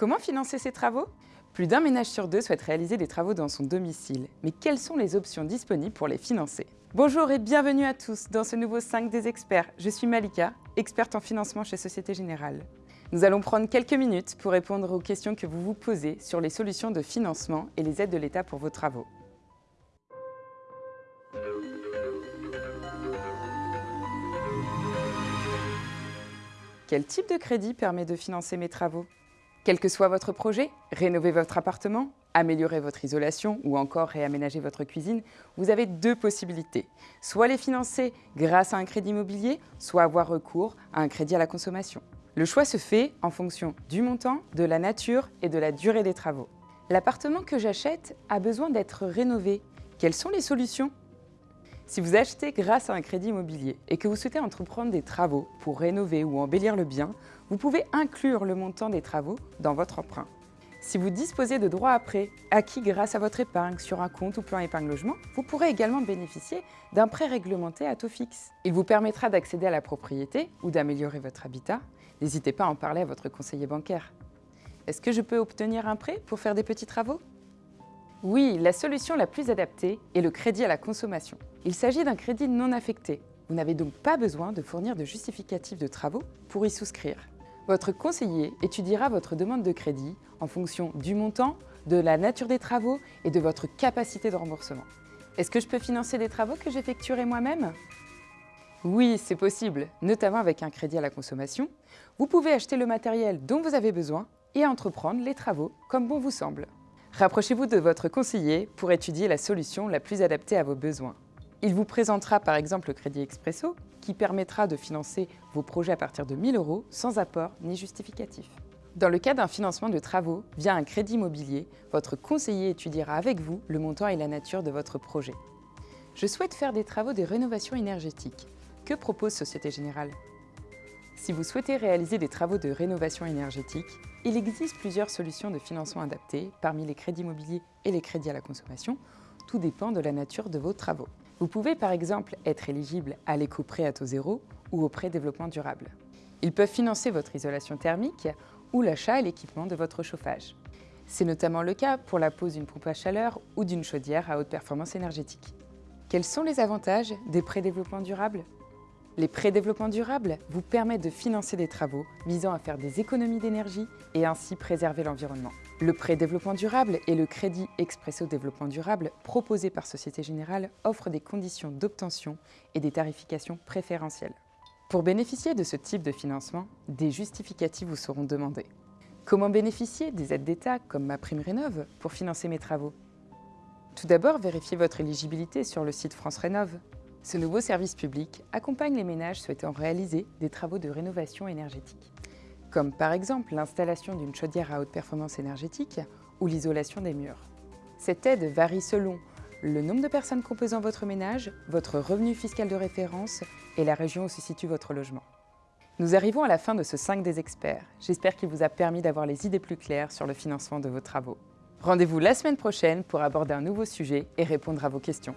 Comment financer ces travaux? Plus d'un ménage sur deux souhaite réaliser des travaux dans son domicile. Mais quelles sont les options disponibles pour les financer? Bonjour et bienvenue à tous dans ce nouveau 5 des experts. Je suis Malika, experte en financement chez Société Générale. Nous allons prendre quelques minutes pour répondre aux questions que vous vous posez sur les solutions de financement et les aides de l'État pour vos travaux. Quel type de crédit permet de financer mes travaux? Quel que soit votre projet, rénover votre appartement, améliorer votre isolation ou encore réaménager votre cuisine, vous avez deux possibilités. Soit les financer grâce à un crédit immobilier, soit avoir recours à un crédit à la consommation. Le choix se fait en fonction du montant, de la nature et de la durée des travaux. L'appartement que j'achète a besoin d'être rénové. Quelles sont les solutions? Si vous achetez grâce à un crédit immobilier et que vous souhaitez entreprendre des travaux pour rénover ou embellir le bien, vous pouvez inclure le montant des travaux dans votre emprunt. Si vous disposez de droits à prêt acquis grâce à votre épargne sur un compte ou plan épargne logement, vous pourrez également bénéficier d'un prêt réglementé à taux fixe. Il vous permettra d'accéder à la propriété ou d'améliorer votre habitat. N'hésitez pas à en parler à votre conseiller bancaire. Est-ce que je peux obtenir un prêt pour faire des petits travaux? Oui, la solution la plus adaptée est le crédit à la consommation. Il s'agit d'un crédit non affecté. Vous n'avez donc pas besoin de fournir de justificatif de travaux pour y souscrire. Votre conseiller étudiera votre demande de crédit en fonction du montant, de la nature des travaux et de votre capacité de remboursement. Est-ce que je peux financer des travaux que j'effectuerai moi-même? Oui, c'est possible, notamment avec un crédit à la consommation. Vous pouvez acheter le matériel dont vous avez besoin et entreprendre les travaux comme bon vous semble. Rapprochez-vous de votre conseiller pour étudier la solution la plus adaptée à vos besoins. Il vous présentera par exemple le Crédit Expresso qui permettra de financer vos projets à partir de 1000 euros sans apport ni justificatif. Dans le cas d'un financement de travaux via un crédit immobilier, votre conseiller étudiera avec vous le montant et la nature de votre projet. Je souhaite faire des travaux de rénovation énergétique. Que propose Société Générale? Si vous souhaitez réaliser des travaux de rénovation énergétique, il existe plusieurs solutions de financement adaptées, parmi les crédits immobiliers et les crédits à la consommation. Tout dépend de la nature de vos travaux. Vous pouvez par exemple être éligible à l'éco-prêt à taux zéro ou au prêt développement durable. Ils peuvent financer votre isolation thermique ou l'achat et l'équipement de votre chauffage. C'est notamment le cas pour la pose d'une pompe à chaleur ou d'une chaudière à haute performance énergétique. Quels sont les avantages des prêts développement durable? Les prêts développement durable vous permettent de financer des travaux visant à faire des économies d'énergie et ainsi préserver l'environnement. Le prêt développement durable et le crédit Expresso développement durable proposé par Société Générale offrent des conditions d'obtention et des tarifications préférentielles. Pour bénéficier de ce type de financement, des justificatifs vous seront demandés. Comment bénéficier des aides d'État comme ma prime Rénov pour financer mes travaux? Tout d'abord, vérifiez votre éligibilité sur le site France Rénov. Ce nouveau service public accompagne les ménages souhaitant réaliser des travaux de rénovation énergétique, comme par exemple l'installation d'une chaudière à haute performance énergétique ou l'isolation des murs. Cette aide varie selon le nombre de personnes composant votre ménage, votre revenu fiscal de référence et la région où se situe votre logement. Nous arrivons à la fin de ce 5 des experts. J'espère qu'il vous a permis d'avoir les idées plus claires sur le financement de vos travaux. Rendez-vous la semaine prochaine pour aborder un nouveau sujet et répondre à vos questions.